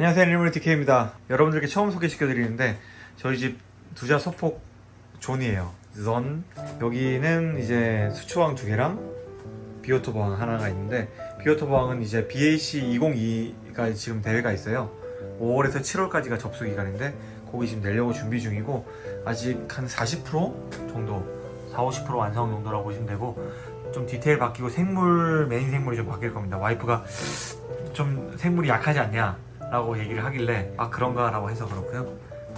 안녕하세요 일물티케입니다. 여러분들께 처음 소개시켜 드리는데 저희 집 두자 소폭 zone이에요. 전 여기는 이제 수초항 두 개랑 비오톱항 하나가 있는데 비오톱항은 이제 BAC 2022가 지금 대회가 있어요. 5월에서 7월까지가 접수 기간인데 거기 지금 내려고 준비 중이고 아직 한 40% 정도 4, 50% 완성 정도라고 보시면 되고 좀 디테일 바뀌고 생물 메인 생물이 좀 바뀔 겁니다. 와이프가 좀 생물이 약하지 않냐 라고 얘기를 하길래 아 그런가? 라고 해서 그렇고요.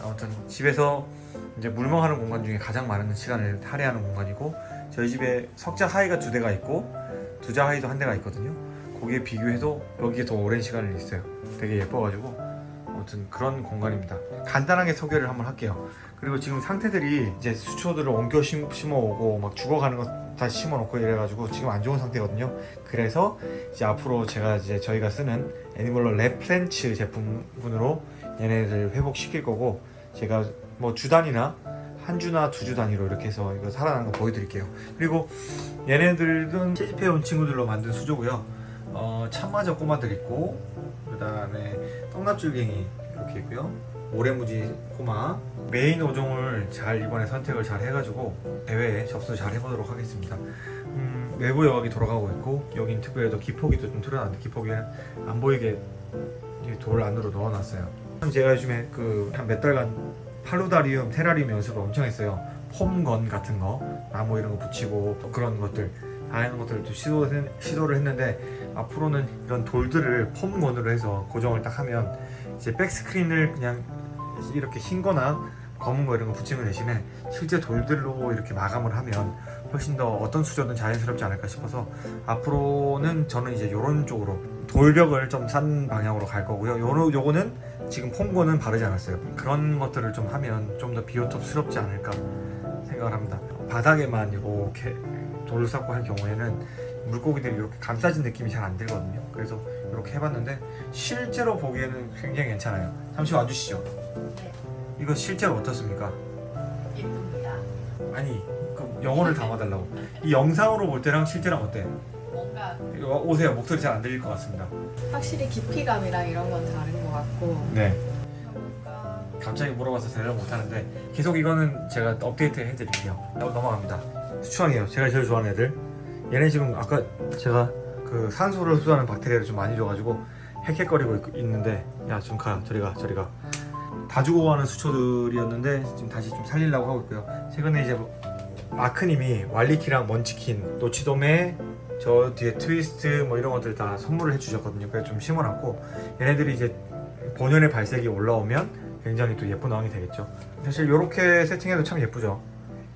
아무튼 집에서 이제 물멍하는 공간 중에 가장 많은 시간을 할애하는 공간이고 저희 집에 석자 하이가 두 대가 있고 두자 하이도 한 대가 있거든요. 거기에 비교해도 여기에 더 오랜 시간을 있어요. 되게 예뻐가지고. 아무튼 그런 공간입니다. 간단하게 소개를 한번 할게요. 그리고 지금 상태들이 이제 수초들을 옮겨 심, 심어오고 막 죽어가는 거 다시 심어놓고 이래가지고 지금 안 좋은 상태거든요. 그래서 이제 앞으로 제가 이제 저희가 쓰는 애니멀러 랩플랜츠 제품군으로 얘네들 회복시킬 거고 제가 뭐 주단이나 한 주나 두 주 단위로 이렇게 해서 이거 살아나는 거 보여드릴게요. 그리고 얘네들은 채집해온 친구들로 만든 수조고요. 어, 참마저 꼬마들 있고 그 다음에 떡납줄갱이 이렇게 있고요 모래무지 꼬마 메인 어종을 잘 이번에 선택을 잘 해가지고 대회에 접수 잘 해보도록 하겠습니다. 음, 외부 여과기 돌아가고 있고 여긴 더 기포기도 좀 틀어놨는데 기포기는 안 보이게 이돌 안으로 넣어놨어요. 제가 요즘에 그 한 몇 달간 팔로다리움, 테라리움 연습을 엄청 했어요. 폼건 같은 거 나무 이런 거 붙이고 또 그런 것들 다양한 것들을 또 시도, 시도를 했는데 앞으로는 이런 돌들을 폼건으로 해서 고정을 딱 하면 이제 백스크린을 그냥 이렇게 흰 거나 검은 거 이런 거 붙이는 대신에 실제 돌들로 이렇게 마감을 하면 훨씬 더 어떤 수저든 자연스럽지 않을까 싶어서 앞으로는 저는 이제 이런 쪽으로 돌벽을 좀산 방향으로 갈 거고요. 요러, 요거는 지금 폼고는 바르지 않았어요. 그런 것들을 좀 하면 좀 더 비오톱스럽지 않을까 생각을 합니다. 바닥에만 이렇게 돌을 쌓고 할 경우에는 물고기들이 이렇게 감싸진 느낌이 잘 안 들거든요. 그래서 이렇게 해봤는데 실제로 보기에는 굉장히 괜찮아요. 잠시 와주시죠. 네, 이거 실제로 어떻습니까? 예쁩니다. 아니 그 영어를 담아달라고. 이 영상으로 볼 때랑 실제랑 어때? 뭔가 이거 오세요. 목소리 잘 안 들릴 것 같습니다. 확실히 깊이감이랑 이런 건 다른 것 같고. 네. 갑자기 물어봐서 대답 못하는데 계속 이거는 제가 업데이트 해드릴게요. 넘- 넘어갑니다. 수초왕이에요. 제가 제일 좋아하는 애들. 얘네 지금 아까 제가 그 산소를 흡수하는 박테리아를 좀 많이 줘가지고 헥헥거리고 있- 있는데 야 좀 가 저리 가 저리 가 다 죽어가는 수초들이었는데 지금 다시 좀 살리려고 하고 있고요. 최근에 이제 뭐 마크님이 왈리키랑 먼치킨 노치돔에 저 뒤에 트위스트 뭐 이런 것들 다 선물을 해주셨거든요. 그래서 좀 심어놨고 얘네들이 이제 본연의 발색이 올라오면 굉장히 또 예쁜 어항이 되겠죠. 사실 이렇게 세팅해도 참 예쁘죠.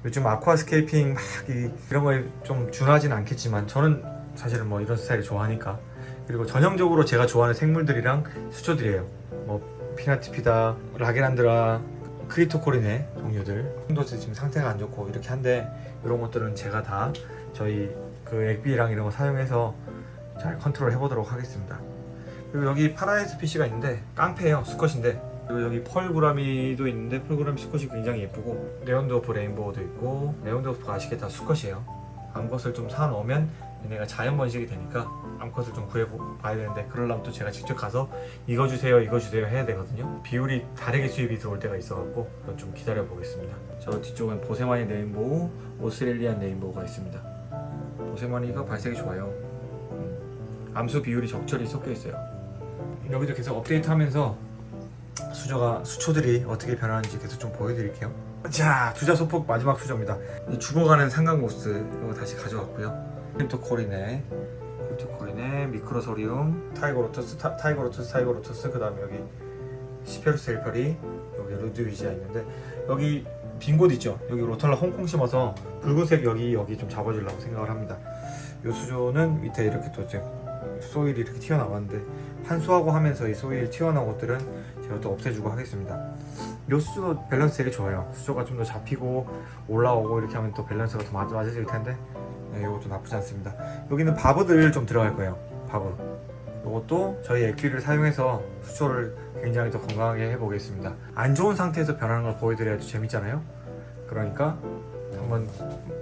요즘 아쿠아스케이핑 막 이, 이런 거에 좀 준하진 않겠지만 저는 사실은 뭐 이런 스타일을 좋아하니까. 그리고 전형적으로 제가 좋아하는 생물들이랑 수초들이에요. 뭐 pinnatifida, Lagenandra, Cryptocoryne 종류들. 콘도스 지금 상태가 안 좋고 이렇게 한데 이런 것들은 제가 다 저희 그 액비랑 이런 거 사용해서 잘 컨트롤 해보도록 하겠습니다. 그리고 여기 paradise fish가 있는데 깡패예요. 수컷인데. 그리고 여기 pearl gourami도 있는데 pearl gourami 수컷이 굉장히 예쁘고 neon dwarf rainbow도 있고 레온도프가 아시겠다 수컷이에요 암컷을 좀 사놓으면 얘네가 자연 번식이 되니까 암컷을 좀 구해봐야 되는데 그러려면 또 제가 직접 가서 이거 주세요 이거 주세요 해야 되거든요. 비율이 다르게 수입이 들어올 때가 있어갖고 그건 좀 기다려 보겠습니다. 저 뒤쪽은 boesemani rainbow Australian rainbow가 있습니다. boesemani가 발색이 좋아요. 음, 암수 비율이 적절히 섞여 있어요. 여기도 계속 업데이트 하면서 수저가 수초들이 어떻게 변하는지 계속 좀 보여드릴게요 자 두자 소폭 마지막 수저입니다. 이 죽어가는 상강고스 이거 다시 가져왔고요. 크립토코리네 크립토코리네 미크로소리움 타이거로투스 타, 타이거로투스 타이거로투스 그 다음에 여기 시페루스 헬ፐ리 여기 루드위지아 있는데 여기 빈 곳 있죠? 여기 로털라 홍콩 심어서 붉은색 여기 여기 좀 잡아주려고 생각을 합니다. 이 수조는 밑에 이렇게 또 이제 소일이 이렇게 튀어나왔는데 환수하고 하면서 이 소일 튀어나온 것들은 제가 또 없애주고 하겠습니다 이 수조 밸런스 되게 좋아요. 수조가 좀 더 잡히고 올라오고 이렇게 하면 또 밸런스가 더 맞, 맞아질 텐데 네, 이것도 나쁘지 않습니다. 여기는 barb들 좀 들어갈 거예요 바브 이것도 저희 액비를 사용해서 수초를 굉장히 더 건강하게 해보겠습니다. 안 좋은 상태에서 변하는 걸 보여드려야지 재밌잖아요. 그러니까 한번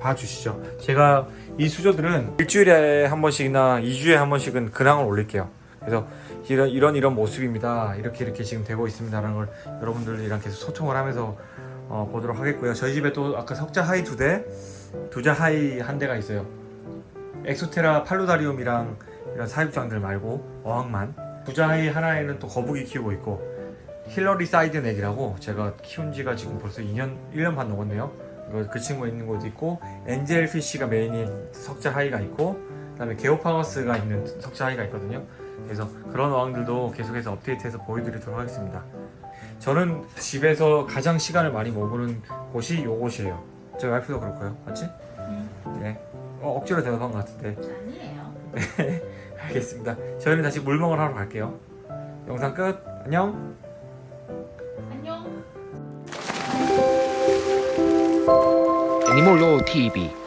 봐주시죠. 제가 이 수조들은 일주일에 한 번씩이나 2주에 한 번씩은 근황을 올릴게요 그래서 이런 이런 이런 모습입니다. 이렇게 이렇게 지금 되고 있습니다라는 걸 여러분들이랑 계속 소통을 하면서 어, 보도록 하겠고요. 저희 집에 또 아까 석자 high 두 대, 두자 high 한 대가 있어요. 엑소테라 paludarium이랑 이런 사육장들 말고 어항만. 두자 high 하나에는 또 거북이 키우고 있고 hilarii side neck이라고 제가 키운 지가 지금 벌써 2년 1년 반 넘었네요. 이거 그 친구 있는 곳도 있고 angel fish가 메인인 석자 high가 있고 그 다음에 게오파거스가 있는 석자 하이가 있거든요. 그래서 그런 어항들도 계속해서 업데이트해서 보여드리도록 하겠습니다. 저는 집에서 가장 시간을 많이 머무는 곳이 이곳이에요. 저희 와이프도 그렇고요. 맞지? 네. 어, 억지로 대답한 것 같은데. 아니에요. 알겠습니다. 저희는 다시 물멍을 하러 갈게요. 영상 끝. 안녕. 안녕. 애니몰로 TV